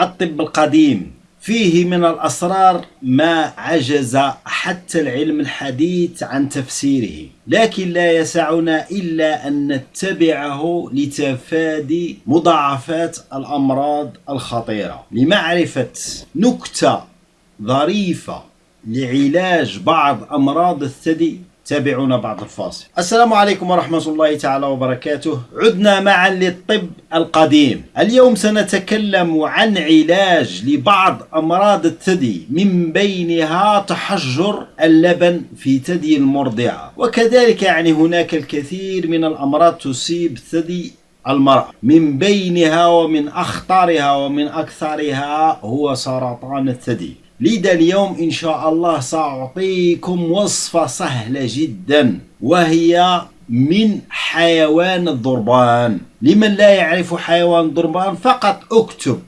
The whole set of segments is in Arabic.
الطب القديم. فيه من الأسرار ما عجز حتى العلم الحديث عن تفسيره لكن لا يسعنا إلا أن نتبعه لتفادي مضاعفات الأمراض الخطيرة. لمعرفة نكتة ظريفة لعلاج بعض أمراض الثدي تابعونا بعد الفاصل. السلام عليكم ورحمة الله تعالى وبركاته. عدنا معا للطب القديم. اليوم سنتكلم عن علاج لبعض أمراض الثدي من بينها تحجر اللبن في ثدي المرضعة. وكذلك يعني هناك الكثير من الأمراض تصيب ثدي المرأة. من بينها ومن أخطرها ومن أكثرها هو سرطان الثدي. لذا اليوم إن شاء الله سأعطيكم وصفة سهلة جدا وهي من حيوان الضربان. لمن لا يعرف حيوان الضربان فقط اكتب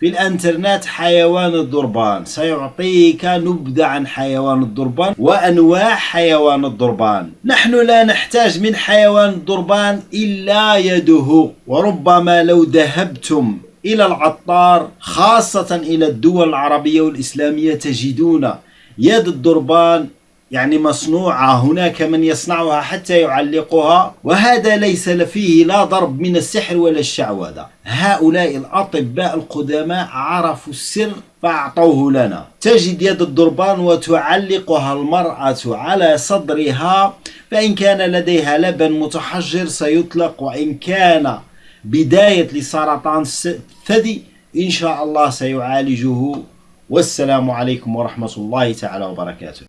في الانترنت حيوان الضربان. سيعطيك نبذة عن حيوان الضربان وأنواع حيوان الضربان. نحن لا نحتاج من حيوان الضربان إلا يده وربما لو ذهبتم إلى العطار خاصة إلى الدول العربية والإسلامية تجدون يد الضربان يعني مصنوعة هناك من يصنعها حتى يعلقها وهذا ليس فيه لا ضرب من السحر ولا الشعوذة. هؤلاء الأطباء القدماء عرفوا السر فأعطوه لنا. تجد يد الضربان وتعلقها المرأة على صدرها فإن كان لديها لبن متحجر سيطلق وإن كان بداية لسرطان الثدي إن شاء الله سيعالجه. والسلام عليكم ورحمة الله تعالى وبركاته.